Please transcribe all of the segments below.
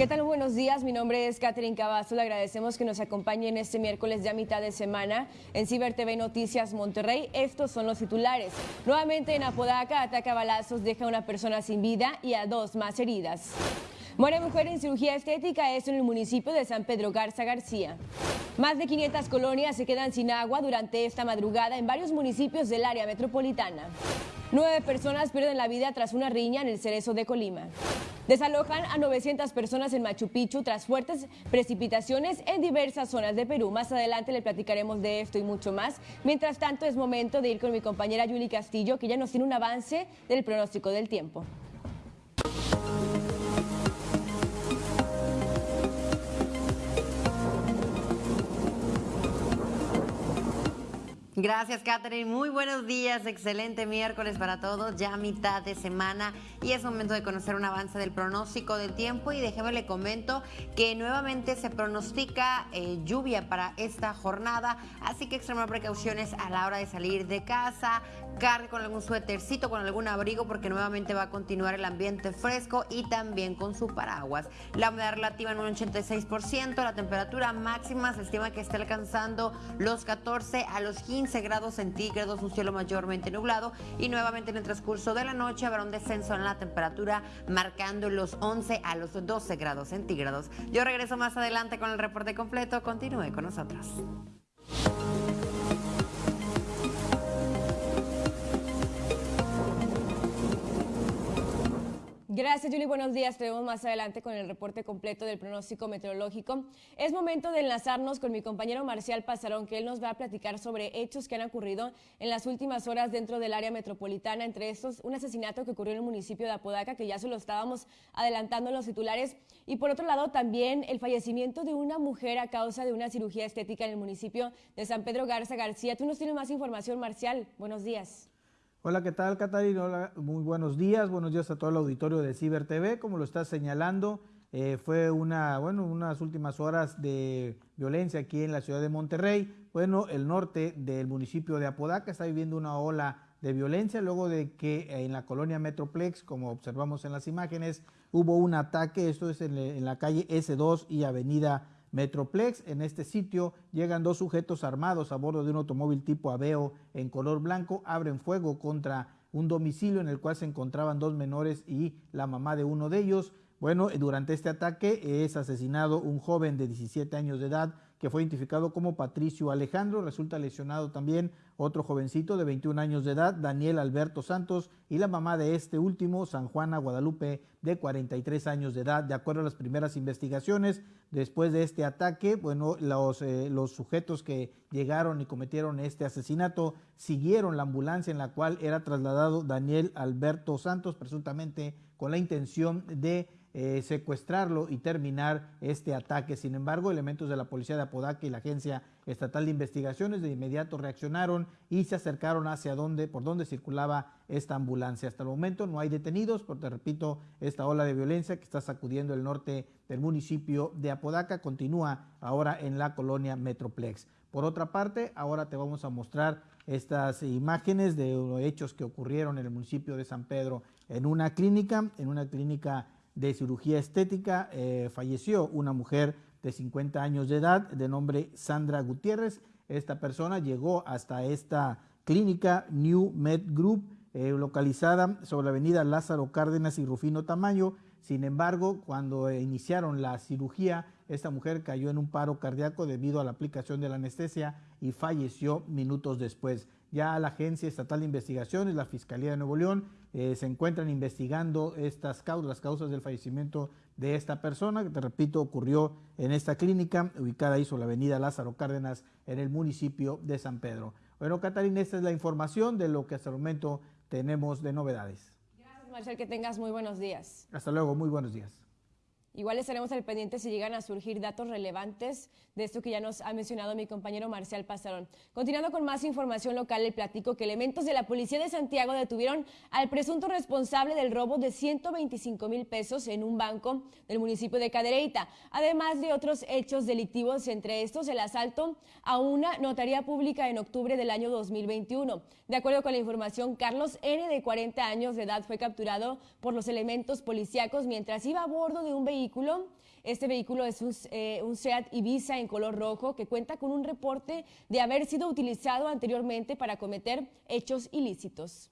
¿Qué tal? Buenos días, mi nombre es Catherine Cavazo, le agradecemos que nos acompañen este miércoles ya mitad de semana en Ciber TV Noticias Monterrey. Estos son los titulares. Nuevamente en Apodaca, ataca balazos, deja a una persona sin vida y a dos más heridas. Muere mujer en cirugía estética, esto en el municipio de San Pedro Garza García. Más de 500 colonias se quedan sin agua durante esta madrugada en varios municipios del área metropolitana. Nueve personas pierden la vida tras una riña en el Cerezo de Colima. Desalojan a 900 personas en Machu Picchu tras fuertes precipitaciones en diversas zonas de Perú. Más adelante le platicaremos de esto y mucho más. Mientras tanto, es momento de ir con mi compañera Yuli Castillo, que ya nos tiene un avance del pronóstico del tiempo. Gracias, Catherine. Muy buenos días. Excelente miércoles para todos. Ya mitad de semana y es momento de conocer un avance del pronóstico del tiempo. Y déjeme le comento que nuevamente se pronostica eh, lluvia para esta jornada. Así que extremar precauciones a la hora de salir de casa. Cargue con algún suétercito, con algún abrigo, porque nuevamente va a continuar el ambiente fresco y también con su paraguas. La humedad relativa en un 86%. La temperatura máxima se estima que esté alcanzando los 14 a los 15 grados centígrados, un cielo mayormente nublado y nuevamente en el transcurso de la noche habrá un descenso en la temperatura marcando los 11 a los 12 grados centígrados. Yo regreso más adelante con el reporte completo. Continúe con nosotros. Gracias, Julie. Buenos días. Tenemos más adelante con el reporte completo del pronóstico meteorológico. Es momento de enlazarnos con mi compañero Marcial Pasarón, que él nos va a platicar sobre hechos que han ocurrido en las últimas horas dentro del área metropolitana. Entre estos, un asesinato que ocurrió en el municipio de Apodaca, que ya se lo estábamos adelantando en los titulares. Y por otro lado, también el fallecimiento de una mujer a causa de una cirugía estética en el municipio de San Pedro Garza García. Tú nos tienes más información, Marcial. Buenos días. Hola, ¿qué tal, Catarina? Hola, muy buenos días. Buenos días a todo el auditorio de Ciber TV. Como lo estás señalando, eh, fue una, bueno, unas últimas horas de violencia aquí en la ciudad de Monterrey. Bueno, el norte del municipio de Apodaca está viviendo una ola de violencia luego de que en la colonia Metroplex, como observamos en las imágenes, hubo un ataque. Esto es en, en la calle S2 y avenida Metroplex. En este sitio llegan dos sujetos armados a bordo de un automóvil tipo Aveo en color blanco, abren fuego contra un domicilio en el cual se encontraban dos menores y la mamá de uno de ellos. Bueno, durante este ataque es asesinado un joven de 17 años de edad que fue identificado como Patricio Alejandro. Resulta lesionado también otro jovencito de 21 años de edad, Daniel Alberto Santos, y la mamá de este último, San Juana Guadalupe, de 43 años de edad. De acuerdo a las primeras investigaciones, después de este ataque, bueno, los, eh, los sujetos que llegaron y cometieron este asesinato siguieron la ambulancia en la cual era trasladado Daniel Alberto Santos, presuntamente con la intención de eh, secuestrarlo y terminar este ataque. Sin embargo, elementos de la policía de Apodaca y la Agencia Estatal de Investigaciones de inmediato reaccionaron y se acercaron hacia donde, por donde circulaba esta ambulancia. Hasta el momento no hay detenidos, porque repito, esta ola de violencia que está sacudiendo el norte del municipio de Apodaca continúa ahora en la colonia Metroplex. Por otra parte, ahora te vamos a mostrar estas imágenes de hechos que ocurrieron en el municipio de San Pedro en una clínica, en una clínica de cirugía estética. Eh, falleció una mujer de 50 años de edad de nombre Sandra Gutiérrez. Esta persona llegó hasta esta clínica New Med Group, eh, localizada sobre la avenida Lázaro Cárdenas y Rufino Tamayo. Sin embargo, cuando iniciaron la cirugía, esta mujer cayó en un paro cardíaco debido a la aplicación de la anestesia y falleció minutos después. Ya la Agencia Estatal de Investigaciones, la Fiscalía de Nuevo León, eh, se encuentran investigando estas causas, las causas del fallecimiento de esta persona, que te repito, ocurrió en esta clínica ubicada ahí sobre la avenida Lázaro Cárdenas en el municipio de San Pedro. Bueno, Catarina, esta es la información de lo que hasta el momento tenemos de novedades. Gracias, Marcel, que tengas muy buenos días. Hasta luego, muy buenos días. Igual estaremos al pendiente si llegan a surgir datos relevantes de esto que ya nos ha mencionado mi compañero Marcial Pasarón. Continuando con más información local, el platico que elementos de la Policía de Santiago detuvieron al presunto responsable del robo de 125 mil pesos en un banco del municipio de Cadereyta, además de otros hechos delictivos, entre estos el asalto a una notaría pública en octubre del año 2021. De acuerdo con la información, Carlos N., de 40 años de edad, fue capturado por los elementos policíacos mientras iba a bordo de un vehículo Este vehículo es un, eh, un, SEAT Ibiza en color rojo que cuenta con un reporte de haber sido utilizado anteriormente para cometer hechos ilícitos.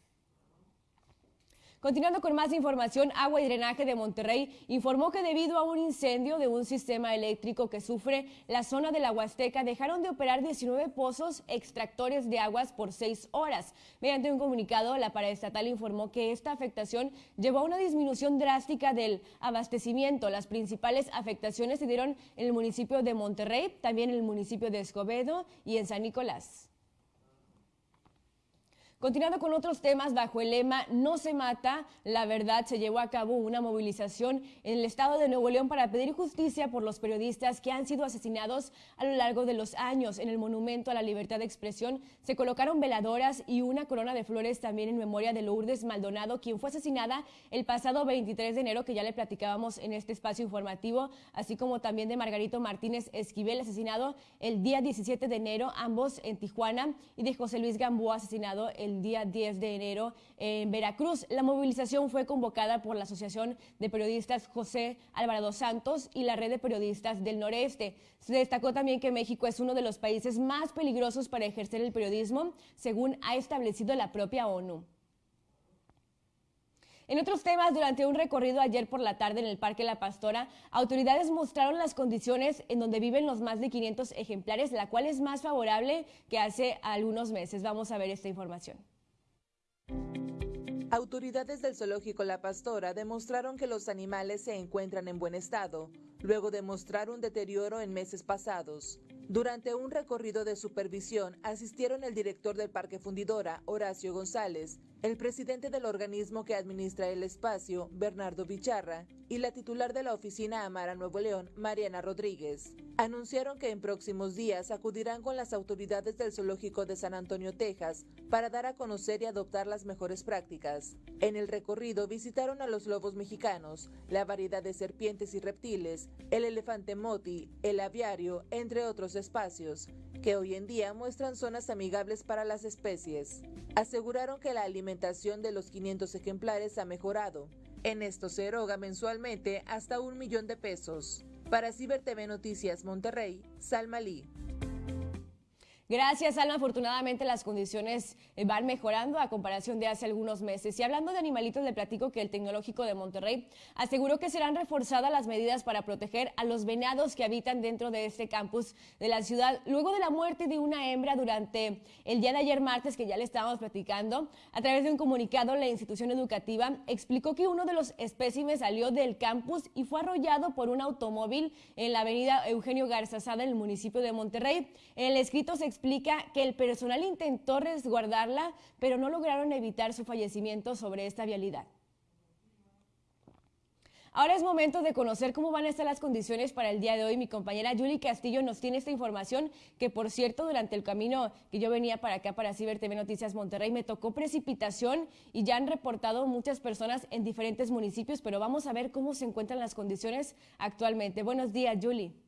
Continuando con más información, Agua y Drenaje de Monterrey informó que debido a un incendio de un sistema eléctrico que sufre la zona de la Huasteca, dejaron de operar 19 pozos extractores de aguas por seis horas. Mediante un comunicado, la paraestatal informó que esta afectación llevó a una disminución drástica del abastecimiento. Las principales afectaciones se dieron en el municipio de Monterrey, también en el municipio de Escobedo y en San Nicolás. Continuando con otros temas, bajo el lema No se mata, la verdad se llevó a cabo una movilización en el estado de Nuevo León para pedir justicia por los periodistas que han sido asesinados a lo largo de los años. En el Monumento a la Libertad de Expresión se colocaron veladoras y una corona de flores también en memoria de Lourdes Maldonado, quien fue asesinada el pasado 23 de enero, que ya le platicábamos en este espacio informativo, así como también de Margarito Martínez Esquivel, asesinado el día 17 de enero, ambos en Tijuana, y de José Luis Gamboa, asesinado el el día 10 de enero en Veracruz. La movilización fue convocada por la Asociación de Periodistas José Alvarado Santos y la Red de Periodistas del Noreste. Se destacó también que México es uno de los países más peligrosos para ejercer el periodismo, según ha establecido la propia ONU. En otros temas, durante un recorrido ayer por la tarde en el Parque La Pastora, autoridades mostraron las condiciones en donde viven los más de 500 ejemplares, la cual es más favorable que hace algunos meses. Vamos a ver esta información. Autoridades del zoológico La Pastora demostraron que los animales se encuentran en buen estado, luego de mostrar un deterioro en meses pasados. Durante un recorrido de supervisión asistieron el director del Parque Fundidora, Horacio González, el presidente del organismo que administra el espacio, Bernardo Bicharra, y la titular de la oficina Amara Nuevo León, Mariana Rodríguez, anunciaron que en próximos días acudirán con las autoridades del Zoológico de San Antonio, Texas, para dar a conocer y adoptar las mejores prácticas. En el recorrido visitaron a los lobos mexicanos, la variedad de serpientes y reptiles, el elefante moti, el aviario, entre otros espacios, que hoy en día muestran zonas amigables para las especies. Aseguraron que la alimentación de los 500 ejemplares ha mejorado. En esto se eroga mensualmente hasta un millón de pesos. Para Ciber TV Noticias Monterrey, Salma Lee. Gracias, Alma. Afortunadamente las condiciones eh, van mejorando a comparación de hace algunos meses. Y hablando de animalitos, le platico que el Tecnológico de Monterrey aseguró que serán reforzadas las medidas para proteger a los venados que habitan dentro de este campus de la ciudad. Luego de la muerte de una hembra durante el día de ayer martes, que ya le estábamos platicando, a través de un comunicado, la institución educativa explicó que uno de los espécimes salió del campus y fue arrollado por un automóvil en la avenida Eugenio Garzazada en el municipio de Monterrey. En el escrito se explica que el personal intentó resguardarla, pero no lograron evitar su fallecimiento sobre esta vialidad. Ahora es momento de conocer cómo van a estar las condiciones para el día de hoy. Mi compañera Julie Castillo nos tiene esta información que, por cierto, durante el camino que yo venía para acá, para Ciber TV Noticias Monterrey, me tocó precipitación y ya han reportado muchas personas en diferentes municipios, pero vamos a ver cómo se encuentran las condiciones actualmente. Buenos días, Julie.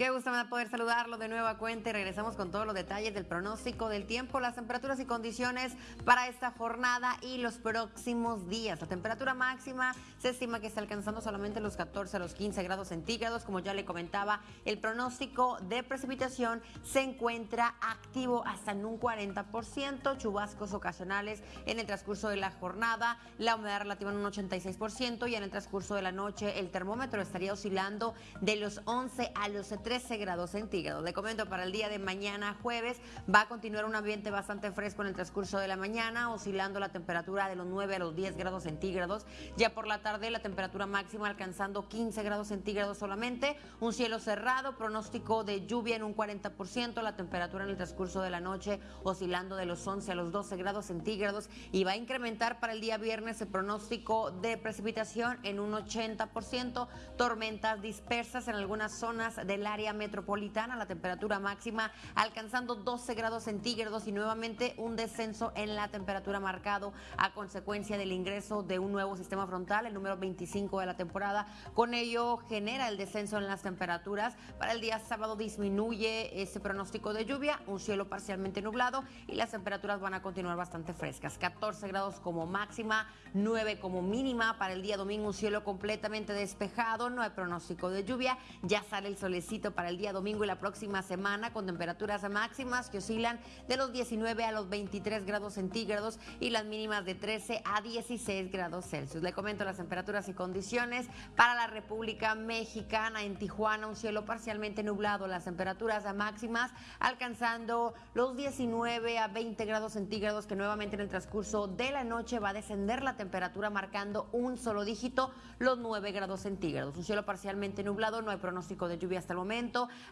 Qué gusto me da poder saludarlo de nueva cuenta y regresamos con todos los detalles del pronóstico del tiempo, las temperaturas y condiciones para esta jornada y los próximos días. La temperatura máxima se estima que está alcanzando solamente los 14 a los 15 grados centígrados. Como ya le comentaba, el pronóstico de precipitación se encuentra activo hasta en un 40%, chubascos ocasionales en el transcurso de la jornada, la humedad relativa en un 86% y en el transcurso de la noche el termómetro estaría oscilando de los 11 a los 30 13 grados centígrados. Le comento para el día de mañana jueves va a continuar un ambiente bastante fresco en el transcurso de la mañana, oscilando la temperatura de los 9 a los 10 grados centígrados. Ya por la tarde la temperatura máxima alcanzando 15 grados centígrados solamente. Un cielo cerrado, pronóstico de lluvia en un 40%, la temperatura en el transcurso de la noche oscilando de los 11 a los 12 grados centígrados y va a incrementar para el día viernes el pronóstico de precipitación en un 80%, tormentas dispersas en algunas zonas del área área metropolitana, la temperatura máxima alcanzando 12 grados centígrados y nuevamente un descenso en la temperatura marcado a consecuencia del ingreso de un nuevo sistema frontal, el número 25 de la temporada. Con ello genera el descenso en las temperaturas. Para el día sábado disminuye ese pronóstico de lluvia, un cielo parcialmente nublado y las temperaturas van a continuar bastante frescas. 14 grados como máxima, 9 como mínima. Para el día domingo un cielo completamente despejado, no hay pronóstico de lluvia. Ya sale el solecito para el día domingo y la próxima semana con temperaturas máximas que oscilan de los 19 a los 23 grados centígrados y las mínimas de 13 a 16 grados Celsius. Le comento las temperaturas y condiciones para la República Mexicana. En Tijuana un cielo parcialmente nublado, las temperaturas máximas alcanzando los 19 a 20 grados centígrados que nuevamente en el transcurso de la noche va a descender la temperatura marcando un solo dígito, los 9 grados centígrados. Un cielo parcialmente nublado, no hay pronóstico de lluvia hasta el momento,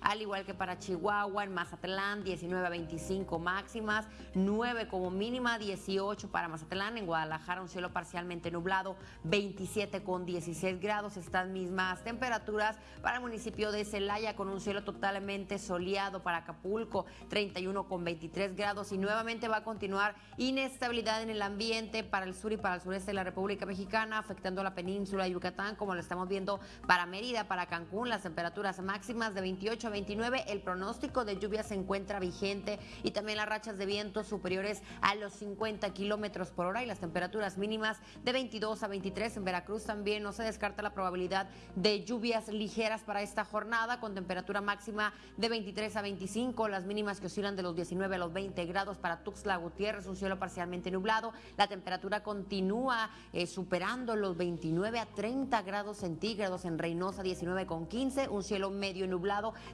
al igual que para Chihuahua, en Mazatlán 19 a 25 máximas, 9 como mínima, 18 para Mazatlán, en Guadalajara un cielo parcialmente nublado, 27 con 16 grados, estas mismas temperaturas para el municipio de Celaya con un cielo totalmente soleado para Acapulco, 31 con 23 grados y nuevamente va a continuar inestabilidad en el ambiente para el sur y para el sureste de la República Mexicana, afectando a la península de Yucatán, como lo estamos viendo para Mérida, para Cancún, las temperaturas máximas de 28 a 29, el pronóstico de lluvia se encuentra vigente y también las rachas de viento superiores a los 50 kilómetros por hora y las temperaturas mínimas de 22 a 23 en Veracruz también. No se descarta la probabilidad de lluvias ligeras para esta jornada con temperatura máxima de 23 a 25, las mínimas que oscilan de los 19 a los 20 grados para Tuxtla Gutiérrez, un cielo parcialmente nublado, la temperatura continúa eh, superando los 29 a 30 grados centígrados en Reynosa 19 con 15, un cielo medio nublado,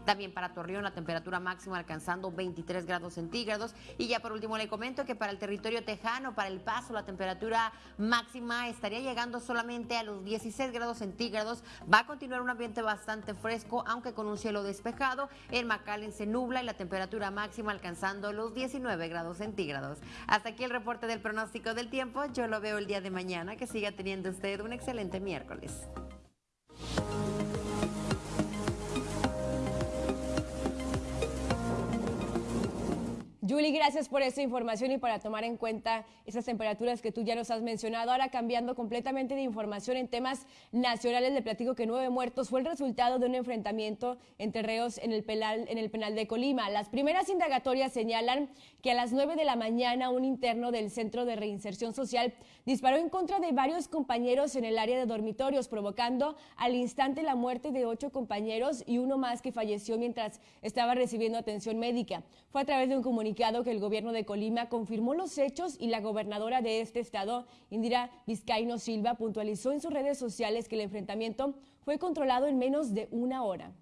también para Torreón la temperatura máxima alcanzando 23 grados centígrados. Y ya por último le comento que para el territorio tejano, para el paso, la temperatura máxima estaría llegando solamente a los 16 grados centígrados, va a continuar un ambiente bastante fresco, aunque con un cielo despejado, el McAllen se nubla y la temperatura máxima alcanzando los 19 grados centígrados. Hasta aquí el reporte del pronóstico del tiempo, yo lo veo el día de mañana, que siga teniendo usted un excelente miércoles. Julie, gracias por esta información y para tomar en cuenta esas temperaturas que tú ya nos has mencionado. Ahora cambiando completamente de información en temas nacionales, le platico que nueve muertos fue el resultado de un enfrentamiento entre reos en el penal, en el penal de Colima. Las primeras indagatorias señalan que a las nueve de la mañana un interno del Centro de Reinserción Social disparó en contra de varios compañeros en el área de dormitorios, provocando al instante la muerte de ocho compañeros y uno más que falleció mientras estaba recibiendo atención médica. Fue a través de un comunicado que el gobierno de Colima confirmó los hechos y la gobernadora de este estado, Indira Vizcaíno Silva, puntualizó en sus redes sociales que el enfrentamiento fue controlado en menos de una hora.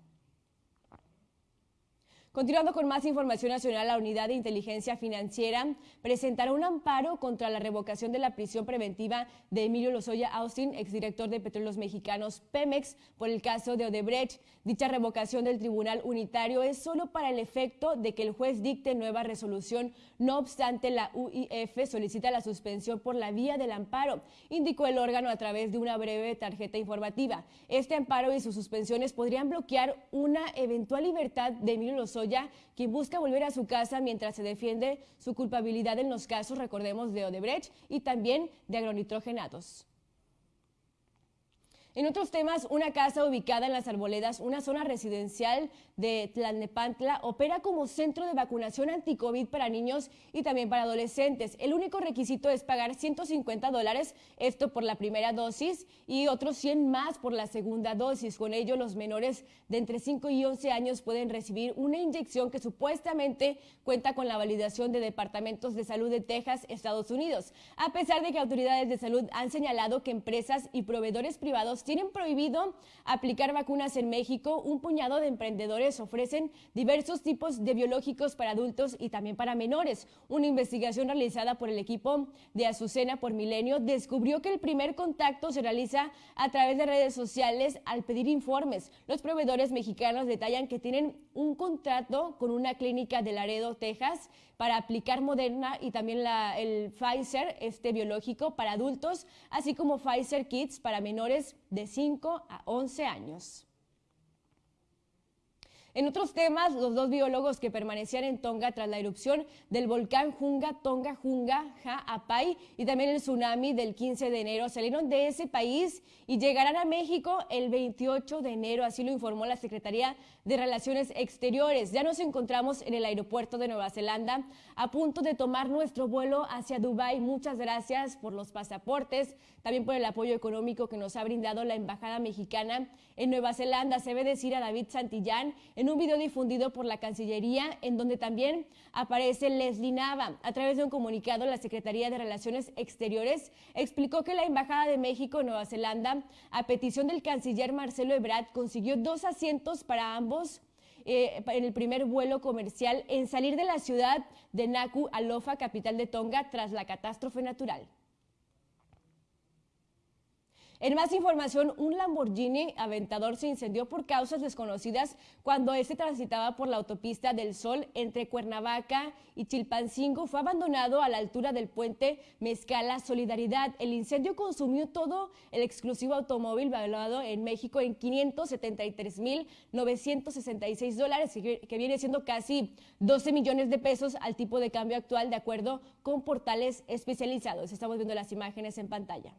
Continuando con más información nacional, la Unidad de Inteligencia Financiera presentará un amparo contra la revocación de la prisión preventiva de Emilio Lozoya Austin, exdirector de Petróleos Mexicanos Pemex, por el caso de Odebrecht. Dicha revocación del Tribunal Unitario es solo para el efecto de que el juez dicte nueva resolución. No obstante, la UIF solicita la suspensión por la vía del amparo, indicó el órgano a través de una breve tarjeta informativa. Este amparo y sus suspensiones podrían bloquear una eventual libertad de Emilio Lozoya quien busca volver a su casa mientras se defiende su culpabilidad en los casos, recordemos, de Odebrecht y también de agronitrogenados. En otros temas, una casa ubicada en las Arboledas, una zona residencial de Tlalnepantla, opera como centro de vacunación anti-COVID para niños y también para adolescentes. El único requisito es pagar 150 dólares, esto por la primera dosis, y otros 100 más por la segunda dosis. Con ello, los menores de entre 5 y 11 años pueden recibir una inyección que supuestamente cuenta con la validación de departamentos de salud de Texas, Estados Unidos. A pesar de que autoridades de salud han señalado que empresas y proveedores privados tienen prohibido aplicar vacunas en México, un puñado de emprendedores ofrecen diversos tipos de biológicos para adultos y también para menores. Una investigación realizada por el equipo de Azucena por Milenio descubrió que el primer contacto se realiza a través de redes sociales al pedir informes. Los proveedores mexicanos detallan que tienen un contrato con una clínica de Laredo, Texas, para aplicar Moderna y también el Pfizer, este biológico para adultos, así como Pfizer Kids para menores de 5 a 11 años. En otros temas, los dos biólogos que permanecían en Tonga tras la erupción del volcán Junga, Tonga, Junga, Ha'apai y también el tsunami del 15 de enero salieron de ese país y llegarán a México el 28 de enero, así lo informó la Secretaría de Relaciones Exteriores. Ya nos encontramos en el aeropuerto de Nueva Zelanda a punto de tomar nuestro vuelo hacia Dubái. Muchas gracias por los pasaportes, también por el apoyo económico que nos ha brindado la Embajada Mexicana en Nueva Zelanda. Se ve decir a David Santillán en un video difundido por la Cancillería, en donde también aparece Leslie Nava. A través de un comunicado, la Secretaría de Relaciones Exteriores explicó que la Embajada de México en Nueva Zelanda, a petición del canciller Marcelo Ebrard, consiguió dos asientos para ambos eh, en el primer vuelo comercial en salir de la ciudad de Naku Alofa, capital de Tonga, tras la catástrofe natural. En más información, un Lamborghini Aventador se incendió por causas desconocidas cuando este transitaba por la autopista del Sol entre Cuernavaca y Chilpancingo. Fue abandonado a la altura del puente Mezcala Solidaridad. El incendio consumió todo el exclusivo automóvil valuado en México en 573.966 dólares, que viene siendo casi 12 millones de pesos al tipo de cambio actual, de acuerdo con portales especializados. Estamos viendo las imágenes en pantalla.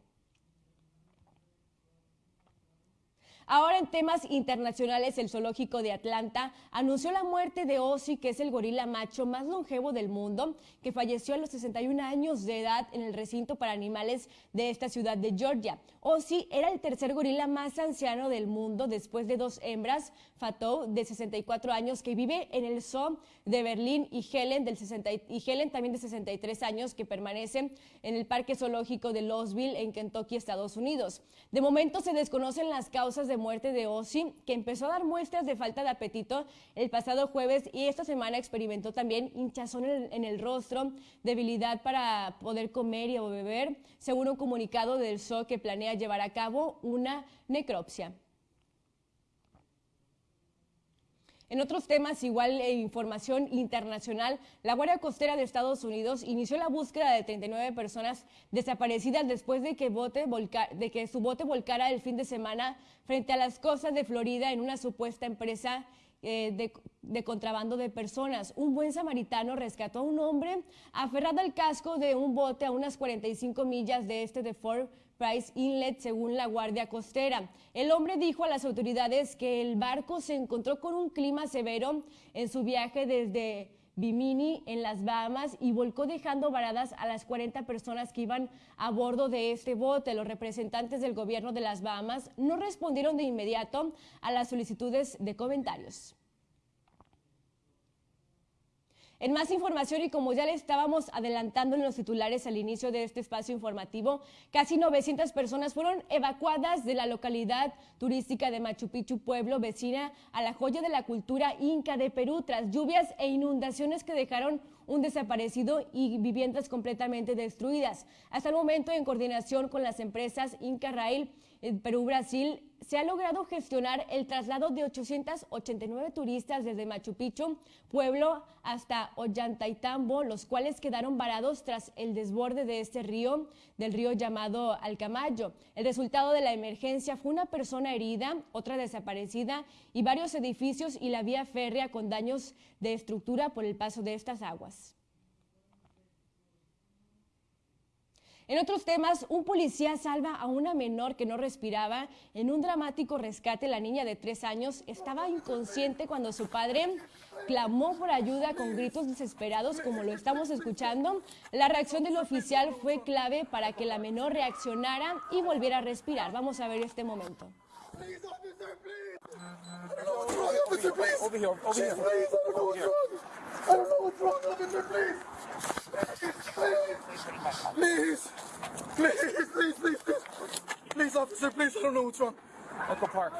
Ahora en temas internacionales, el zoológico de Atlanta anunció la muerte de Ozzy, que es el gorila macho más longevo del mundo, que falleció a los 61 años de edad en el recinto para animales de esta ciudad de Georgia. Ozzy era el tercer gorila más anciano del mundo después de dos hembras, Fatou de 64 años que vive en el zoo de Berlín y Helen, del 60, y Helen también de 63 años que permanece en el parque zoológico de Louisville en Kentucky, Estados Unidos. De momento se desconocen las causas de muerte de Ozzy, que empezó a dar muestras de falta de apetito el pasado jueves y esta semana experimentó también hinchazón en el, rostro, debilidad para poder comer y beber, según un comunicado del zoo que planea llevar a cabo una necropsia. En otros temas, igual e información internacional, la Guardia Costera de Estados Unidos inició la búsqueda de 39 personas desaparecidas después de que, de que su bote volcara el fin de semana frente a las costas de Florida en una supuesta empresa eh, de, de, contrabando de personas. Un buen samaritano rescató a un hombre aferrado al casco de un bote a unas 45 millas de este de Fort Price Inlet, según la Guardia Costera. El hombre dijo a las autoridades que el barco se encontró con un clima severo en su viaje desde Bimini en las Bahamas y volcó dejando varadas a las 40 personas que iban a bordo de este bote. Los representantes del gobierno de las Bahamas no respondieron de inmediato a las solicitudes de comentarios. En más información y como ya le estábamos adelantando en los titulares al inicio de este espacio informativo, casi 900 personas fueron evacuadas de la localidad turística de Machu Picchu, pueblo vecina a la joya de la cultura inca de Perú, tras lluvias e inundaciones que dejaron un desaparecido y viviendas completamente destruidas. Hasta el momento, en coordinación con las empresas Inca Rail, Perú-Brasil, se ha logrado gestionar el traslado de 889 turistas desde Machu Picchu, pueblo, hasta Ollantaytambo, los cuales quedaron varados tras el desborde de este río, del río llamado Alcamayo. El resultado de la emergencia fue una persona herida, otra desaparecida y varios edificios y la vía férrea con daños de estructura por el paso de estas aguas. En otros temas, un policía salva a una menor que no respiraba. En un dramático rescate, la niña de tres años estaba inconsciente cuando su padre clamó por ayuda con gritos desesperados, como lo estamos escuchando. La reacción del oficial fue clave para que la menor reaccionara y volviera a respirar. Vamos a ver este momento. I don't know what's wrong, officer, please. Over here, over here. Please, I don't know what's wrong. I don't know what's wrong, officer, please. Please, please, please, please, please, please, please, officer, please, I don't know what's wrong. Uncle Park,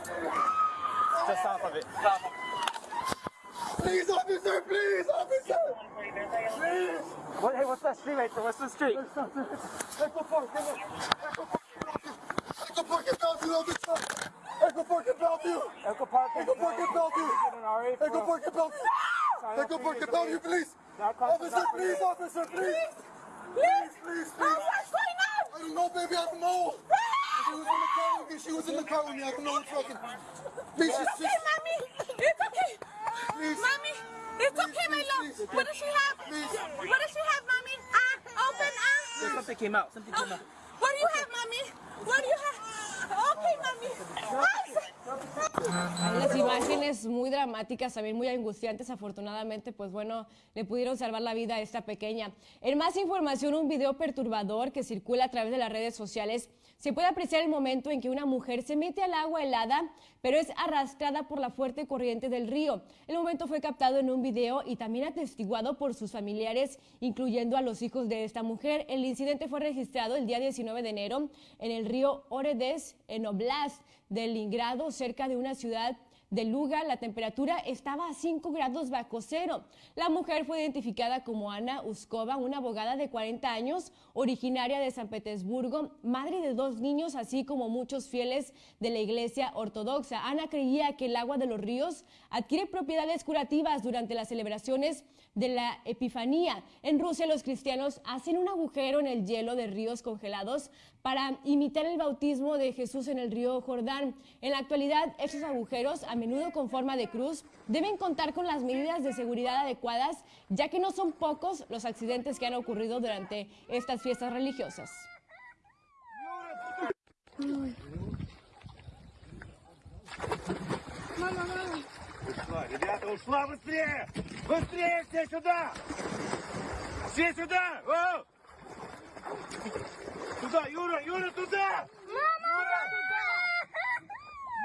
just south of it. Please, officer, please, officer, please. What, hey, what's that street right there? What's the street? Let's go, let's go, let's go, let's go. Echo Park in Bellevue, officer! Echo Park in Bellevue! Echo Park. Echo Park in Bellevue! Echo Park in Bellevue! Echo Park in Bellevue, please! Officer, please, officer, please! Please, please, please! What's going on? I don't know, baby, I don't know! She was in the car with me, she was in the car with me, I don't know what's fucking... Please, It's just, okay, just... mommy. It's okay. Mommy It's okay, my love. What does she have? What does she have, mommy? Ah, open, ah. Something came out. Something came out. You mommy. Las imágenes muy dramáticas, también muy angustiantes, afortunadamente, pues bueno, le pudieron salvar la vida a esta pequeña. En más información, un video perturbador que circula a través de las redes sociales, se puede apreciar el momento en que una mujer se mete al agua helada, pero es arrastrada por la fuerte corriente del río. El momento fue captado en un video y también atestiguado por sus familiares, incluyendo a los hijos de esta mujer. El incidente fue registrado el día 19 de enero en el río Oredes, en Oblast de Leningrado, cerca de una ciudad de Luga, la temperatura estaba a 5 grados bajo cero. La mujer fue identificada como Ana Uskova, una abogada de 40 años, originaria de San Petersburgo, madre de dos niños, así como muchos fieles de la iglesia ortodoxa. Ana creía que el agua de los ríos adquiere propiedades curativas durante las celebraciones de la Epifanía. En Rusia los cristianos hacen un agujero en el hielo de ríos congelados para imitar el bautismo de Jesús en el río Jordán. En la actualidad, esos agujeros, a menudo con forma de cruz, deben contar con las medidas de seguridad adecuadas, ya que no son pocos los accidentes que han ocurrido durante estas fiestas religiosas. Ребята, ушла быстрее! Быстрее все сюда! Все сюда! О! Туда, Юра, Юра, туда! Юра,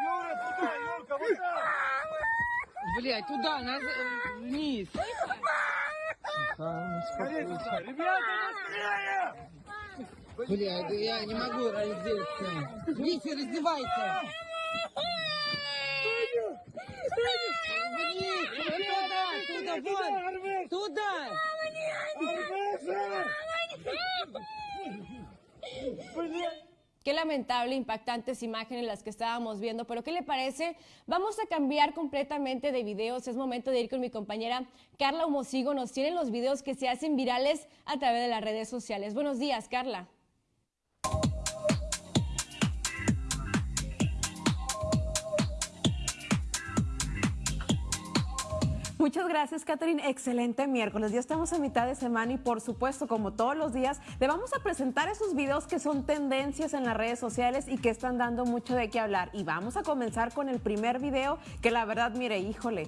Юра, туда, Юрка, вот так! Блять, туда, наз... вниз. Скорее туда! Ребята, быстрее! Блядь, я не могу раздеться. Витя, раздевайся. Qué lamentable, impactantes imágenes las que estábamos viendo, pero ¿qué le parece? Vamos a cambiar completamente de videos. Es momento de ir con mi compañera Carla Homosigo. Nos tienen los videos que se hacen virales a través de las redes sociales. Buenos días, Carla. Muchas gracias, Catherine. Excelente miércoles. Ya estamos a mitad de semana y, por supuesto, como todos los días, le vamos a presentar esos videos que son tendencias en las redes sociales y que están dando mucho de qué hablar. Y vamos a comenzar con el primer video que, la verdad, mire, híjole,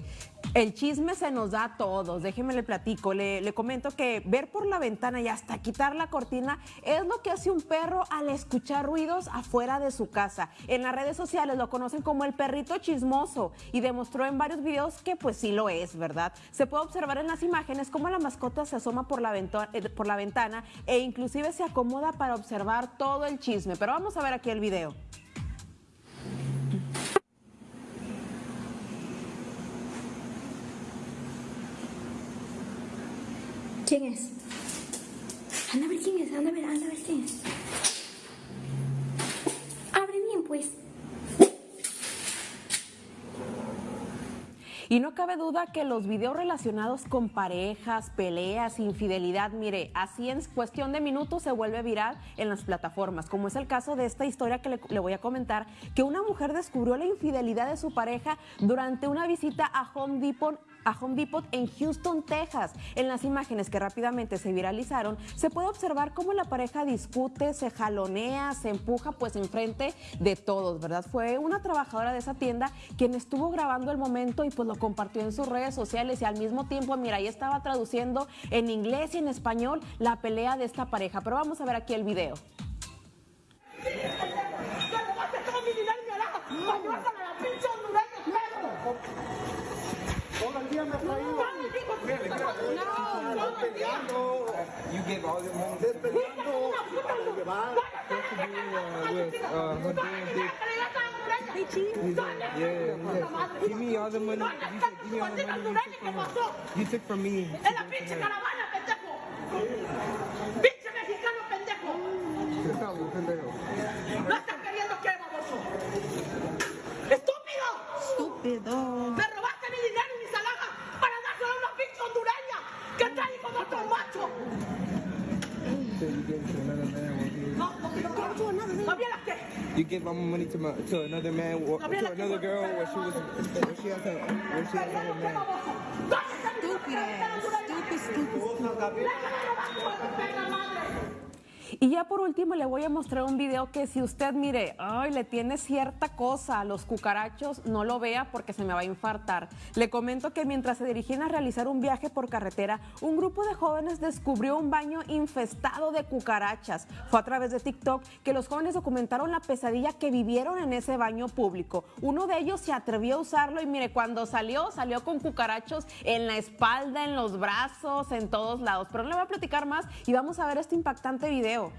el chisme se nos da a todos. Déjeme le platico. Le, comento que ver por la ventana y hasta quitar la cortina es lo que hace un perro al escuchar ruidos afuera de su casa. En las redes sociales lo conocen como el perrito chismoso y demostró en varios videos que, pues, sí lo es. ¿verdad? Se puede observar en las imágenes cómo la mascota se asoma por la, ventana, por la ventana e inclusive se acomoda para observar todo el chisme. Pero vamos a ver aquí el video. ¿Quién es? Anda a ver quién es, anda a ver, anda a ver quién es. Abre bien, pues. Y no cabe duda que los videos relacionados con parejas, peleas, infidelidad, mire, así en cuestión de minutos se vuelve viral en las plataformas, como es el caso de esta historia que le, le, voy a comentar, que una mujer descubrió la infidelidad de su pareja durante una visita a Home Depot a Home Depot en Houston, Texas. En las imágenes que rápidamente se viralizaron, se puede observar cómo la pareja discute, se jalonea, se empuja pues enfrente de todos, ¿verdad? Fue una trabajadora de esa tienda quien estuvo grabando el momento y pues lo compartió en sus redes sociales y al mismo tiempo, mira, ahí estaba traduciendo en inglés y en español la pelea de esta pareja. Pero vamos a ver aquí el video. You give all your money. Están peleando. Para llevar. To with uh, her doing this. He's like, yeah, yeah. Give me all the money. You said, give me all the money you took from her. You took from me. My money to my to another man, or, to another girl, where she was, where she has her, where she has her man. Stupid ass. Stupid, stupid, stupid. Y ya por último le voy a mostrar un video que si usted mire, ay, le tiene cierta cosa a los cucarachos, no lo vea porque se me va a infartar. Le comento que mientras se dirigían a realizar un viaje por carretera, un grupo de jóvenes descubrió un baño infestado de cucarachas. Fue a través de TikTok que los jóvenes documentaron la pesadilla que vivieron en ese baño público. Uno de ellos se atrevió a usarlo y mire, cuando salió, salió con cucarachos en la espalda, en los brazos, en todos lados. Pero no le voy a platicar más y vamos a ver este impactante video. do?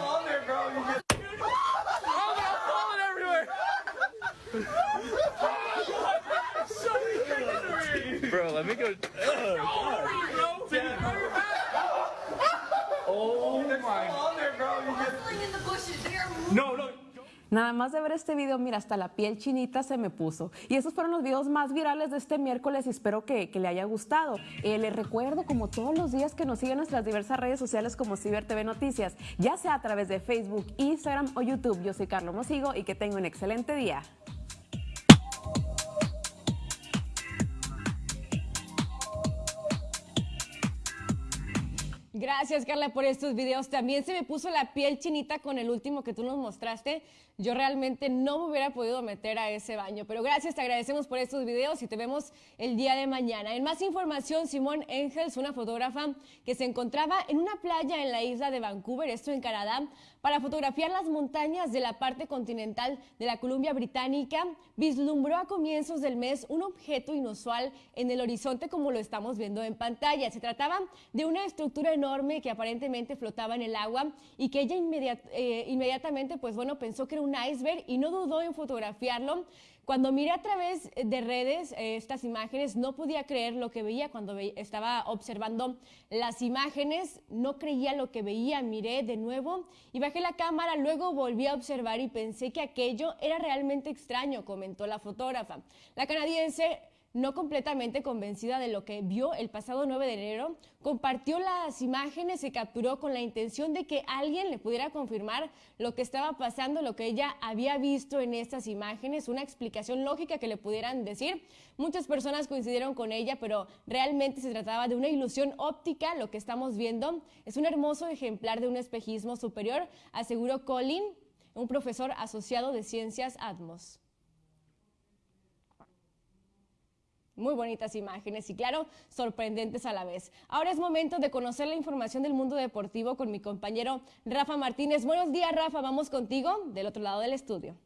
Oh, there, bro. You just... oh, I'm falling everywhere. let me go. Oh, Oh, my. There, bro. You just... in the bushes. No, Nada más de ver este video, mira, hasta la piel chinita se me puso. Y esos fueron los videos más virales de este miércoles y espero que, que le haya gustado. Eh, les recuerdo, como todos los días, que nos siguen en nuestras diversas redes sociales como Ciber TV Noticias, ya sea a través de Facebook, Instagram o YouTube. Yo soy Carlos Mosigo y que tenga un excelente día. Gracias, Carla, por estos videos. También se me puso la piel chinita con el último que tú nos mostraste. Yo realmente no me hubiera podido meter a ese baño, pero gracias, te agradecemos por estos videos y te vemos el día de mañana. En más información, Simón Engels, una fotógrafa que se encontraba en una playa en la isla de Vancouver, esto en Canadá, para fotografiar las montañas de la parte continental de la Columbia Británica, vislumbró a comienzos del mes un objeto inusual en el horizonte como lo estamos viendo en pantalla. Se trataba de una estructura enorme que aparentemente flotaba en el agua y que ella eh, inmediatamente, pues bueno, pensó que era un iceberg y no dudó en fotografiarlo. Cuando miré a través de redes eh, estas imágenes, no podía creer lo que veía cuando estaba observando las imágenes, no creía lo que veía, miré de nuevo y bajé la cámara, luego volví a observar y pensé que aquello era realmente extraño, comentó la fotógrafa. La canadiense no completamente convencida de lo que vio el pasado 9 de enero, compartió las imágenes y capturó con la intención de que alguien le pudiera confirmar lo que estaba pasando, lo que ella había visto en estas imágenes, una explicación lógica que le pudieran decir. Muchas personas coincidieron con ella, pero realmente se trataba de una ilusión óptica. Lo que estamos viendo es un hermoso ejemplar de un espejismo superior, aseguró Colin, un profesor asociado de ciencias Atmos. Muy bonitas imágenes y claro, sorprendentes a la vez. Ahora es momento de conocer la información del mundo deportivo con mi compañero Rafa Martínez. Buenos días, Rafa. Vamos contigo del otro lado del estudio.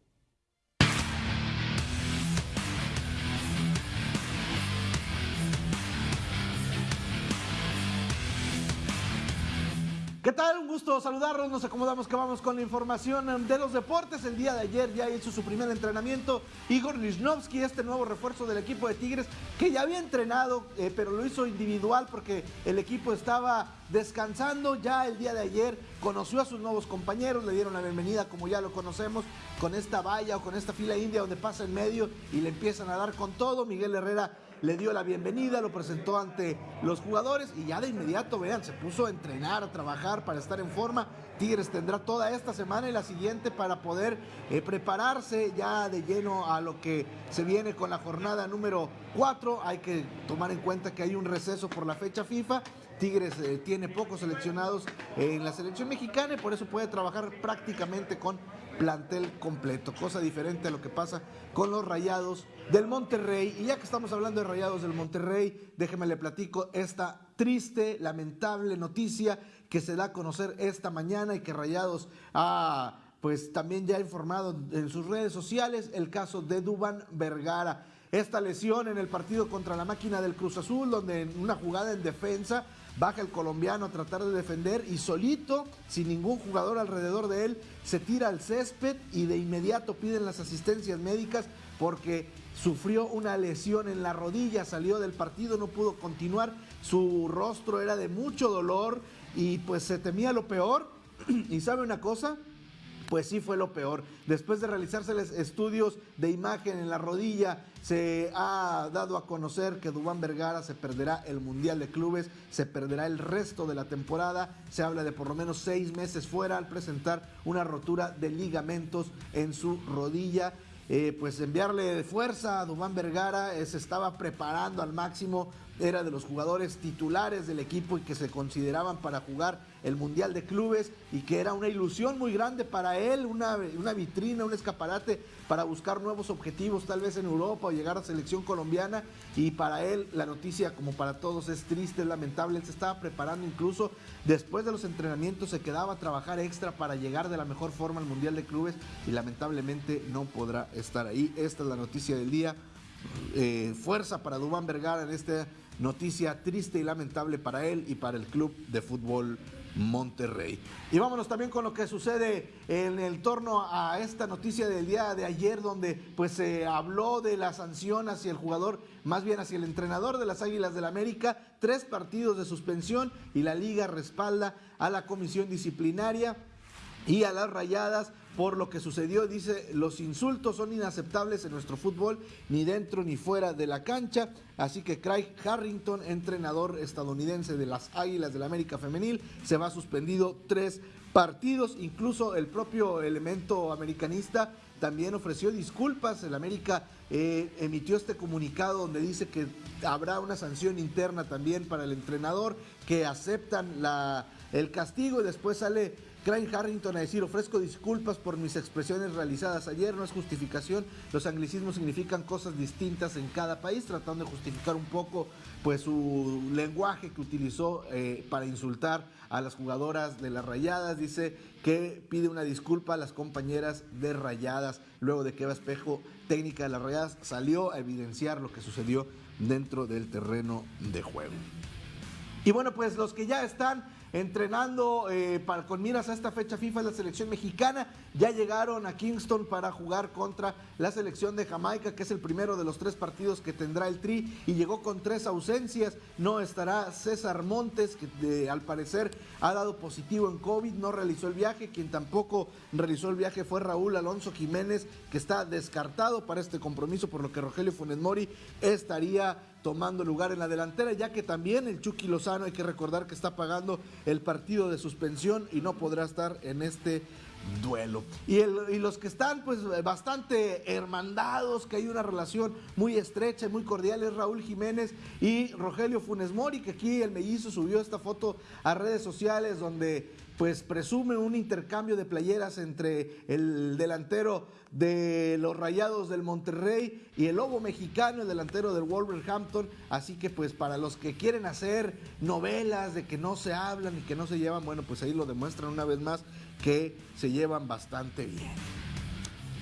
¿Qué tal? Un gusto saludarlos. Nos acomodamos que vamos con la información de los deportes. El día de ayer ya hizo su primer entrenamiento Igor Lichnowsky, este nuevo refuerzo del equipo de Tigres, que ya había entrenado, eh, pero lo hizo individual porque el equipo estaba descansando. Ya el día de ayer conoció a sus nuevos compañeros, le dieron la bienvenida, como ya lo conocemos, con esta valla o con esta fila india donde pasa en medio y le empiezan a dar con todo. Miguel Herrera le dio la bienvenida, lo presentó ante los jugadores y ya de inmediato, vean, se puso a entrenar, a trabajar para estar en forma. Tigres tendrá toda esta semana y la siguiente para poder eh, prepararse ya de lleno a lo que se viene con la jornada número 4. Hay que tomar en cuenta que hay un receso por la fecha FIFA. Tigres eh, tiene pocos seleccionados en la selección mexicana y por eso puede trabajar prácticamente con plantel completo, cosa diferente a lo que pasa con los Rayados del Monterrey. Y ya que estamos hablando de Rayados del Monterrey, déjeme le platico esta triste, lamentable noticia que se da a conocer esta mañana y que Rayados ha pues también ya informado en sus redes sociales el caso de Duban Vergara. Esta lesión en el partido contra la máquina del Cruz Azul, donde en una jugada en defensa baja el colombiano a tratar de defender y solito, sin ningún jugador alrededor de él, se tira al césped y de inmediato piden las asistencias médicas porque sufrió una lesión en la rodilla, salió del partido, no pudo continuar, su rostro era de mucho dolor y pues se temía lo peor. y sabe una cosa, pues sí fue lo peor. Después de realizárseles estudios de imagen en la rodilla, se ha dado a conocer que Dubán Vergara se perderá el Mundial de Clubes, se perderá el resto de la temporada. Se habla de por lo menos seis meses fuera al presentar una rotura de ligamentos en su rodilla. Eh, pues enviarle fuerza a Dubán Vergara, eh, se estaba preparando al máximo, era de los jugadores titulares del equipo y que se consideraban para jugar el Mundial de Clubes y que era una ilusión muy grande para él, una, una vitrina, un escaparate para buscar nuevos objetivos, tal vez en Europa o llegar a selección colombiana. Y para él la noticia, como para todos, es triste, es lamentable. Él se estaba preparando incluso después de los entrenamientos, se quedaba a trabajar extra para llegar de la mejor forma al Mundial de Clubes y lamentablemente no podrá estar ahí. Esta es la noticia del día. Eh, fuerza para Dubán Vergara en esta noticia triste y lamentable para él y para el club de fútbol Monterrey. Y vámonos también con lo que sucede en el torno a esta noticia del día de ayer, donde pues se habló de la sanción hacia el jugador, más bien hacia el entrenador de las Águilas del la América, tres partidos de suspensión y la liga respalda a la comisión disciplinaria y a las rayadas por lo que sucedió. Dice, los insultos son inaceptables en nuestro fútbol, ni dentro ni fuera de la cancha. Así que Craig Harrington, entrenador estadounidense de las Águilas del América Femenil, se va suspendido tres partidos. Incluso el propio elemento americanista también ofreció disculpas. El América eh, emitió este comunicado donde dice que habrá una sanción interna también para el entrenador, que aceptan la, el castigo y después sale Craig Harrington a decir, ofrezco disculpas por mis expresiones realizadas ayer, no es justificación, los anglicismos significan cosas distintas en cada país, tratando de justificar un poco pues su lenguaje que utilizó eh, para insultar a las jugadoras de las rayadas, dice que pide una disculpa a las compañeras de rayadas, luego de que Eva Espejo, técnica de las rayadas, salió a evidenciar lo que sucedió dentro del terreno de juego. Y bueno, pues los que ya están entrenando eh, para, con miras a esta fecha FIFA la selección mexicana. Ya llegaron a Kingston para jugar contra la selección de Jamaica, que es el primero de los tres partidos que tendrá el Tri, y llegó con tres ausencias. No estará César Montes, que al parecer ha dado positivo en COVID, no realizó el viaje. Quien tampoco realizó el viaje fue Raúl Alonso Jiménez, que está descartado para este compromiso, por lo que Rogelio Funes Mori estaría tomando lugar en la delantera, ya que también el Chucky Lozano hay que recordar que está pagando el partido de suspensión y no podrá estar en este duelo. Y, y, los que están pues bastante hermandados, que hay una relación muy estrecha y muy cordial es Raúl Jiménez y Rogelio Funes Mori, que aquí el mellizo subió esta foto a redes sociales donde pues presume un intercambio de playeras entre el delantero de los Rayados del Monterrey y el Lobo Mexicano, el delantero del Wolverhampton. Así que pues para los que quieren hacer novelas de que no se hablan y que no se llevan, bueno, pues ahí lo demuestran una vez más que se llevan bastante bien.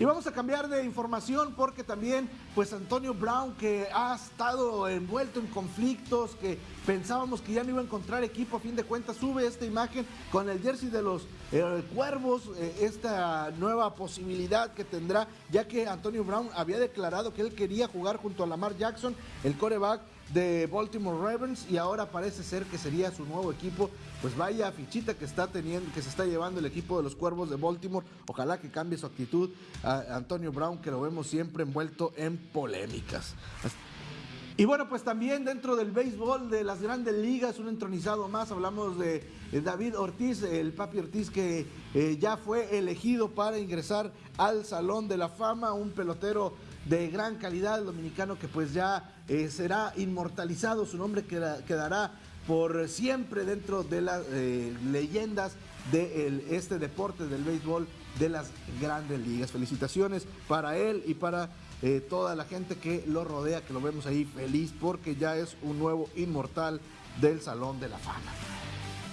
Y vamos a cambiar de información porque también, pues Antonio Brown, que ha estado envuelto en conflictos, que pensábamos que ya no iba a encontrar equipo, a fin de cuentas sube esta imagen con el jersey de los eh, Cuervos, eh, esta nueva posibilidad que tendrá, ya que Antonio Brown había declarado que él quería jugar junto a Lamar Jackson, el coreback de Baltimore Ravens y ahora parece ser que sería su nuevo equipo. Pues vaya fichita que está teniendo, que se está llevando el equipo de los Cuervos de Baltimore. Ojalá que cambie su actitud a Antonio Brown, que lo vemos siempre envuelto en polémicas. Y bueno, pues también dentro del béisbol de las grandes ligas, un entronizado más, hablamos de David Ortiz, el papi Ortiz que eh, ya fue elegido para ingresar al Salón de la Fama, un pelotero de gran calidad, dominicano que pues ya eh, será inmortalizado, su nombre quedará por siempre dentro de las eh, leyendas de este deporte del béisbol de las grandes ligas. Felicitaciones para él y para eh, toda la gente que lo rodea, que lo vemos ahí feliz porque ya es un nuevo inmortal del Salón de la Fama.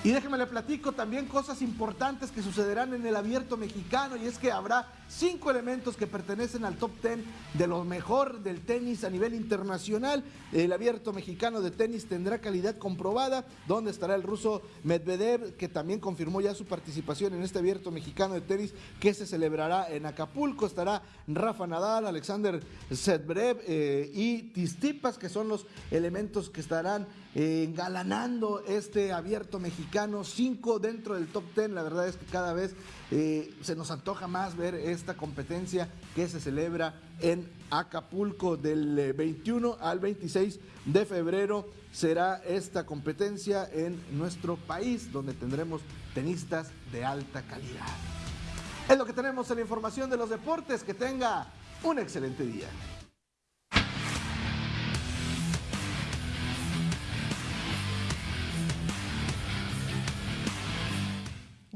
Y déjeme le platico también cosas importantes que sucederán en el abierto mexicano y es que habrá cinco elementos que pertenecen al top ten de lo mejor del tenis a nivel internacional. El abierto mexicano de tenis tendrá calidad comprobada, donde estará el ruso Medvedev, que también confirmó ya su participación en este abierto mexicano de tenis que se celebrará en Acapulco. Estará Rafa Nadal, Alexander Zverev eh, y Tistipas, que son los elementos que estarán eh, engalanando este abierto mexicano. Cinco dentro del top ten. La verdad es que cada vez eh, se nos antoja más ver esta competencia que se celebra en Acapulco del 21 eh, al 26 de febrero. Será esta competencia en nuestro país donde tendremos tenistas de alta calidad. Es lo que tenemos en la información de los deportes. Que tenga un excelente día.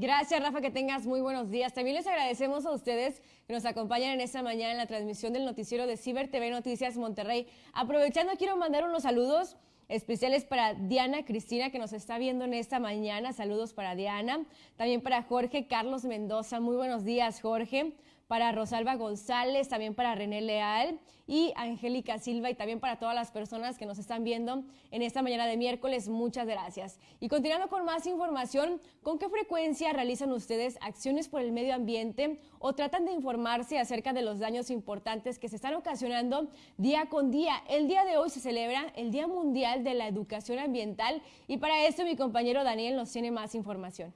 Gracias, Rafa, que tengas muy buenos días. También les agradecemos a ustedes que nos acompañan en esta mañana en la transmisión del noticiero de Ciber TV Noticias Monterrey. Aprovechando, quiero mandar unos saludos especiales para Diana Cristina, que nos está viendo en esta mañana. Saludos para Diana. También para Jorge Carlos Mendoza. Muy buenos días, Jorge para Rosalba González, también para René Leal y Angélica Silva y también para todas las personas que nos están viendo en esta mañana de miércoles. Muchas gracias. Y continuando con más información, ¿con qué frecuencia realizan ustedes acciones por el medio ambiente o tratan de informarse acerca de los daños importantes que se están ocasionando día con día? El día de hoy se celebra el Día Mundial de la Educación Ambiental y para eso mi compañero Daniel nos tiene más información.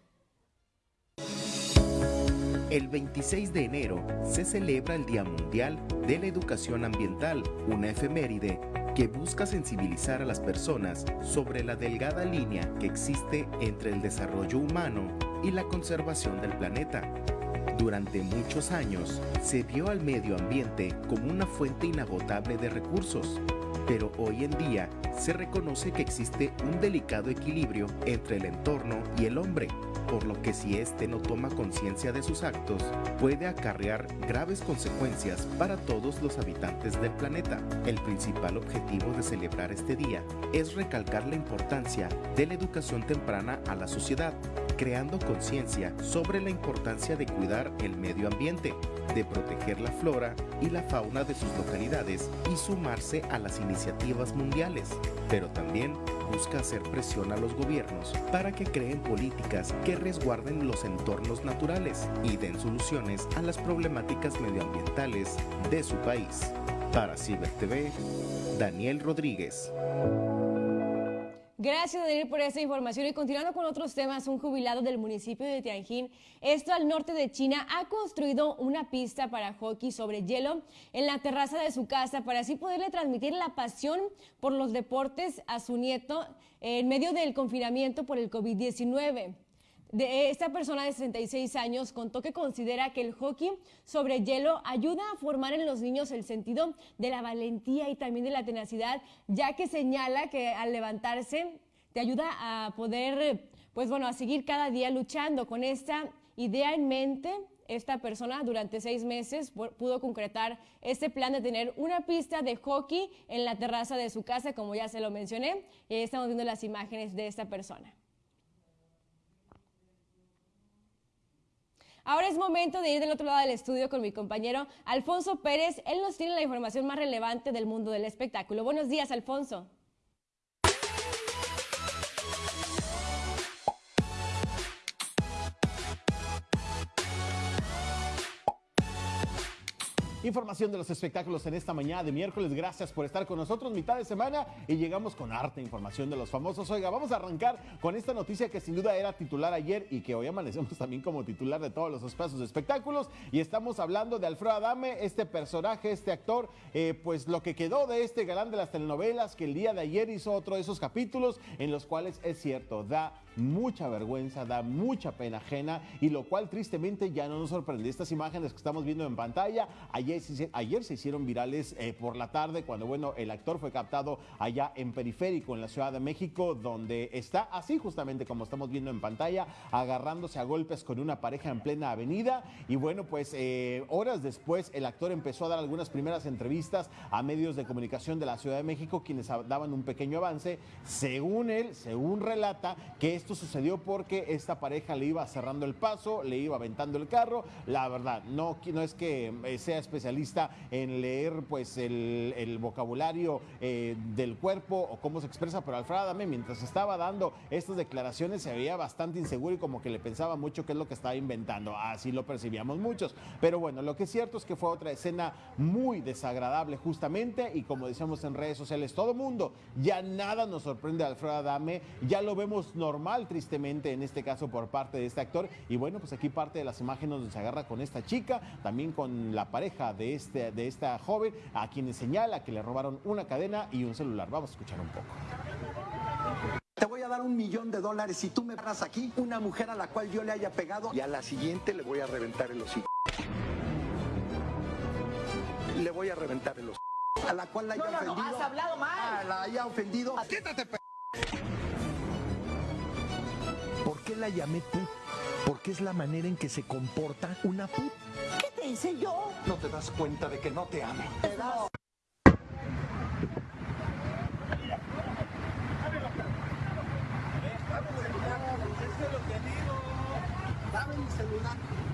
El 26 de enero se celebra el Día Mundial de la Educación Ambiental, una efeméride que busca sensibilizar a las personas sobre la delgada línea que existe entre el desarrollo humano y la conservación del planeta. Durante muchos años se vio al medio ambiente como una fuente inagotable de recursos, pero hoy en día se reconoce que existe un delicado equilibrio entre el entorno y el hombre por lo que si éste no toma conciencia de sus actos, puede acarrear graves consecuencias para todos los habitantes del planeta. El principal objetivo de celebrar este día es recalcar la importancia de la educación temprana a la sociedad, creando conciencia sobre la importancia de cuidar el medio ambiente, de proteger la flora y la fauna de sus localidades y sumarse a las iniciativas mundiales, pero también busca hacer presión a los gobiernos para que creen políticas que resguarden los entornos naturales y den soluciones a las problemáticas medioambientales de su país. Para Ciber TV, Daniel Rodríguez. Gracias, Daniel, por esta información. Y continuando con otros temas, un jubilado del municipio de Tianjin, esto al norte de China, ha construido una pista para hockey sobre hielo en la terraza de su casa para así poderle transmitir la pasión por los deportes a su nieto en medio del confinamiento por el COVID-19 de esta persona de 66 años contó que considera que el hockey sobre hielo ayuda a formar en los niños el sentido de la valentía y también de la tenacidad, ya que señala que al levantarse te ayuda a poder, pues bueno, a seguir cada día luchando con esta idea en mente. Esta persona durante seis meses pudo concretar este plan de tener una pista de hockey en la terraza de su casa, como ya se lo mencioné, y ahí estamos viendo las imágenes de esta persona. Ahora es momento de ir del otro lado del estudio con mi compañero Alfonso Pérez. Él nos tiene la información más relevante del mundo del espectáculo. Buenos días, Alfonso. Información de los espectáculos en esta mañana de miércoles. Gracias por estar con nosotros, mitad de semana, y llegamos con arte información de los famosos. Oiga, vamos a arrancar con esta noticia que sin duda era titular ayer y que hoy amanecemos también como titular de todos los espacios de espectáculos. Y estamos hablando de Alfredo Adame, este personaje, este actor, eh, pues lo que quedó de este galán de las telenovelas que el día de ayer hizo otro de esos capítulos en los cuales es cierto, da mucha vergüenza, da mucha pena ajena y lo cual tristemente ya no nos sorprende. Estas imágenes que estamos viendo en pantalla, ayer, se hicieron virales eh, por la tarde cuando, bueno, el actor fue captado allá en Periférico, en la Ciudad de México, donde está así justamente como estamos viendo en pantalla, agarrándose a golpes con una pareja en plena avenida y bueno, pues eh, horas después el actor empezó a dar algunas primeras entrevistas a medios de comunicación de la Ciudad de México, quienes daban un pequeño avance, según él, según relata, que esto sucedió porque esta pareja le iba cerrando el paso, le iba aventando el carro. La verdad, no, es que eh, sea especialista en leer pues el, vocabulario eh, del cuerpo o cómo se expresa, pero Alfredo Adame mientras estaba dando estas declaraciones se veía bastante inseguro y como que le pensaba mucho qué es lo que estaba inventando. Así lo percibíamos muchos. Pero bueno, lo que es cierto es que fue otra escena muy desagradable justamente y como decíamos en redes sociales, todo mundo, ya nada nos sorprende a Alfredo Adame, ya lo vemos normal tristemente, en este caso por parte de este actor. Y bueno, pues aquí parte de las imágenes donde se agarra con esta chica, también con la pareja de, este, de esta joven, a quienes señala que le robaron una cadena y un celular. Vamos a escuchar un poco. Te voy a dar un millón de dólares si tú me paras aquí una mujer a la cual yo le haya pegado y a la siguiente le voy a reventar el hocico. le voy a reventar el los a la cual la haya No, no, no, ofendido. has hablado mal. Ah, la haya ofendido. Quítate, p ¿Por qué la llamé put? Porque es la manera en que se comporta una put. ¿Qué te hice yo? No te das cuenta de que no te amo. Te das. Dame mi celular.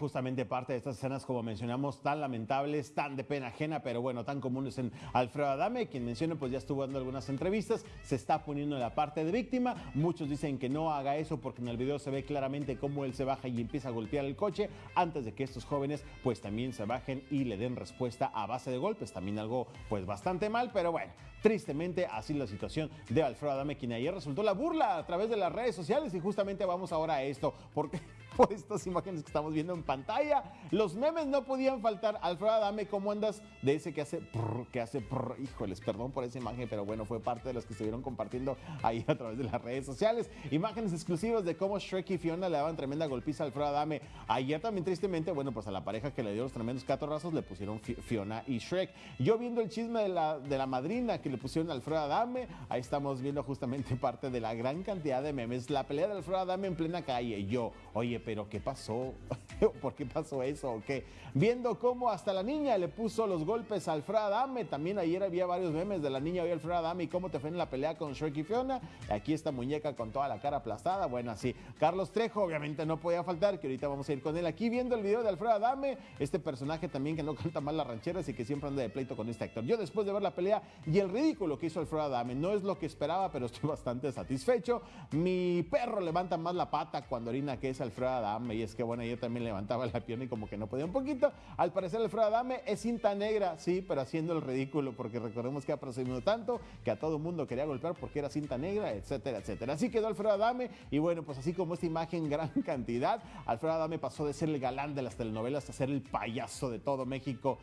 Justamente parte de estas escenas, como mencionamos, tan lamentables, tan de pena ajena, pero bueno, tan comunes en Alfredo Adame, quien menciono, pues ya estuvo dando algunas entrevistas, se está poniendo en la parte de víctima. Muchos dicen que no haga eso porque en el video se ve claramente cómo él se baja y empieza a golpear el coche antes de que estos jóvenes, pues también se bajen y le den respuesta a base de golpes. También algo, pues bastante mal, pero bueno. Tristemente, así la situación de Alfredo Adame, quien ayer resultó la burla a través de las redes sociales. Y justamente vamos ahora a esto, porque por estas imágenes que estamos viendo en pantalla, los memes no podían faltar. Alfredo Adame, ¿cómo andas? De ese que hace prr, que hace prr. Híjoles, perdón por esa imagen, pero bueno, fue parte de las que estuvieron compartiendo ahí a través de las redes sociales. Imágenes exclusivas de cómo Shrek y Fiona le daban tremenda golpiza a Alfredo Adame. Ayer también, tristemente, bueno, pues a la pareja que le dio los tremendos catorrazos le pusieron Fi- Fiona y Shrek. Yo viendo el chisme de la, de la madrina que le pusieron a Alfredo Adame, ahí estamos viendo justamente parte de la gran cantidad de memes. La pelea de Alfredo Adame en plena calle. Yo, oye, pero ¿qué pasó? ¿Por qué pasó eso o qué? Viendo cómo hasta la niña le puso los golpes a Alfredo Adame. También ayer había varios memes de la niña y Alfredo Adame y cómo te fue en la pelea con Shrek y Fiona. Aquí esta muñeca con toda la cara aplastada. Bueno, así. Carlos Trejo, obviamente no podía faltar, que ahorita vamos a ir con él aquí viendo el video de Alfredo Adame. Este personaje también que no canta mal las rancheras y que siempre anda de pleito con este actor. Yo después de ver la pelea y el ridículo que hizo Alfredo Adame, no es lo que esperaba, pero estoy bastante satisfecho. Mi perro levanta más la pata cuando orina que es Adame. Y es que bueno, yo también levantaba la pierna y como que no podía un poquito. Al parecer Alfredo Adame es cinta negra, sí, pero haciendo el ridículo, porque recordemos que ha presumido tanto que a todo el mundo quería golpear porque era cinta negra, etcétera, etcétera. Así quedó Alfredo Adame y bueno, pues así como esta imagen gran cantidad, Alfredo Adame pasó de ser el galán de las telenovelas a ser el payaso de todo México.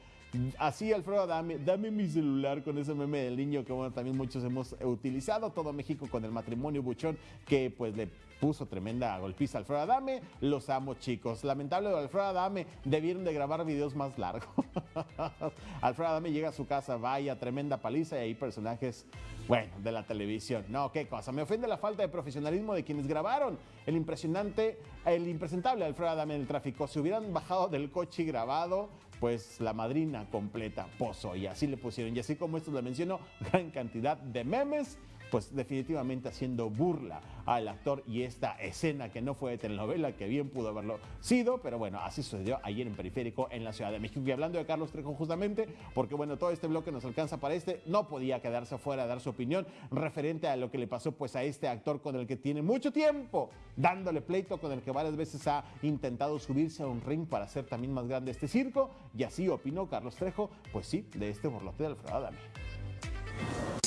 Así Alfredo Adame, dame mi celular con ese meme del niño que bueno, también muchos hemos utilizado, todo México con el matrimonio buchón que pues le puso tremenda golpiza Alfredo Adame, los amo chicos. Lamentable Alfredo Adame, debieron de grabar videos más largos. Alfredo Adame llega a su casa, vaya, tremenda paliza y hay personajes, bueno, de la televisión. No, qué cosa, me ofende la falta de profesionalismo de quienes grabaron el impresionante, el impresentable Alfredo Adame en el tráfico. Si hubieran bajado del coche y grabado, pues la madrina completa pozo y así le pusieron. Y así como esto le menciono, gran cantidad de memes pues definitivamente haciendo burla al actor y esta escena que no fue de telenovela, que bien pudo haberlo sido, pero bueno, así sucedió ayer en Periférico en la Ciudad de México. Y hablando de Carlos Trejo justamente, porque bueno, todo este bloque nos alcanza para este, no podía quedarse afuera a dar su opinión referente a lo que le pasó pues a este actor con el que tiene mucho tiempo dándole pleito, con el que varias veces ha intentado subirse a un ring para hacer también más grande este circo, y así opinó Carlos Trejo, pues sí, de este borlote de Alfredo Adame.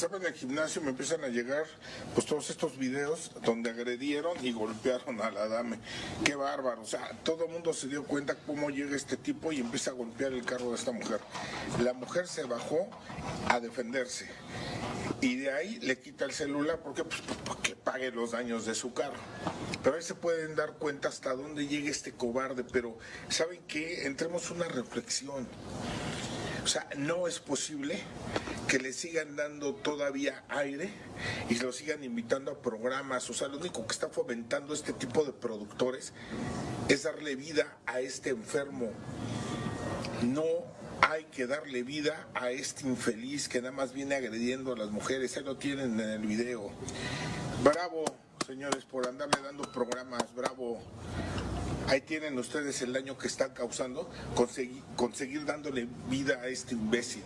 Estaba en el gimnasio, me empiezan a llegar pues todos estos videos donde agredieron y golpearon a la dame. Qué bárbaro, o sea, todo el mundo se dio cuenta cómo llega este tipo y empieza a golpear el carro de esta mujer. La mujer se bajó a defenderse y de ahí le quita el celular porque pues, porque pague los daños de su carro. Pero ahí se pueden dar cuenta hasta dónde llega este cobarde, pero ¿saben qué? Entremos una reflexión. O sea, no es posible que le sigan dando todavía aire y lo sigan invitando a programas. O sea, lo único que está fomentando este tipo de productores es darle vida a este enfermo. No hay que darle vida a este infeliz que nada más viene agrediendo a las mujeres. Ahí lo tienen en el video. Bravo, señores, por andarle dando programas. Bravo. Ahí tienen ustedes el daño que están causando, conseguir, conseguir dándole vida a este imbécil.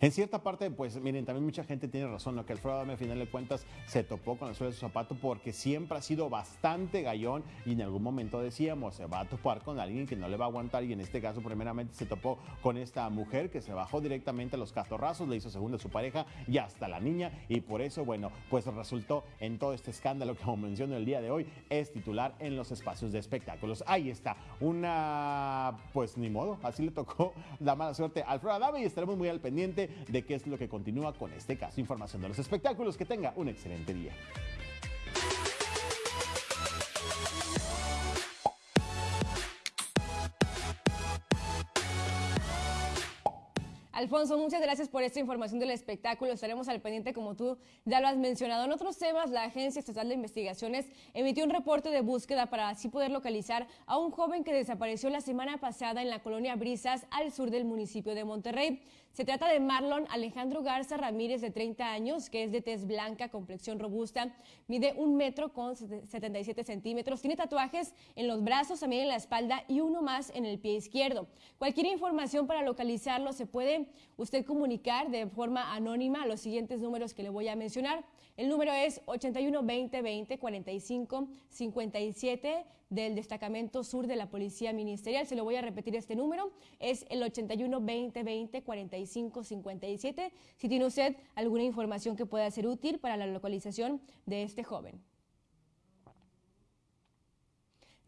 En cierta parte, pues miren, también mucha gente tiene razón, ¿no? que Alfredo Adame, a final de cuentas, se topó con la suela de su zapato porque siempre ha sido bastante gallón y en algún momento decíamos, se va a topar con alguien que no le va a aguantar y en este caso, primeramente, se topó con esta mujer que se bajó directamente a los catorrazos, le hizo segunda a su pareja y hasta la niña y por eso, bueno, pues resultó en todo este escándalo que, como menciono el día de hoy, es titular en los espacios de espectáculos. Ahí está, una, pues ni modo, así le tocó la mala suerte a Alfredo Adame y estaremos muy al pendiente de qué es lo que continúa con este caso. Información de los espectáculos. Que tenga un excelente día. Alfonso, muchas gracias por esta información del espectáculo. Estaremos al pendiente, como tú ya lo has mencionado. En otros temas, la Agencia Estatal de Investigaciones emitió un reporte de búsqueda para así poder localizar a un joven que desapareció la semana pasada en la colonia Brisas, al sur del municipio de Monterrey. Se trata de Marlon Alejandro Garza Ramírez, de 30 años, que es de tez blanca, complexión robusta, mide un metro con 77 centímetros, tiene tatuajes en los brazos, también en la espalda y uno más en el pie izquierdo. Cualquier información para localizarlo se puede usted comunicar de forma anónima a los siguientes números que le voy a mencionar. El número es 81 20 20 45 57 del destacamento sur de la Policía Ministerial. Se lo voy a repetir este número. Es el 81 20 20 45 57. Si tiene usted alguna información que pueda ser útil para la localización de este joven.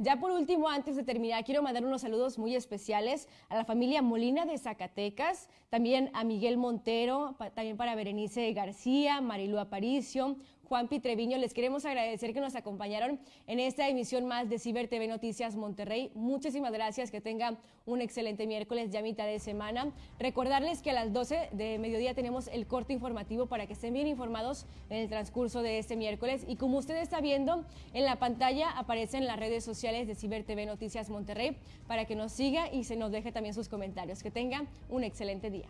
Ya por último, antes de terminar, quiero mandar unos saludos muy especiales a la familia Molina de Zacatecas, también a Miguel Montero, también para Berenice García, Marilu Aparicio, Juan Pitreviño, les queremos agradecer que nos acompañaron en esta emisión más de Ciber TV Noticias Monterrey. Muchísimas gracias, que tengan un excelente miércoles, ya mitad de semana. Recordarles que a las 12 de mediodía tenemos el corte informativo para que estén bien informados en el transcurso de este miércoles. Y como usted está viendo en la pantalla, aparecen las redes sociales de Ciber TV Noticias Monterrey para que nos siga y se nos deje también sus comentarios. Que tengan un excelente día.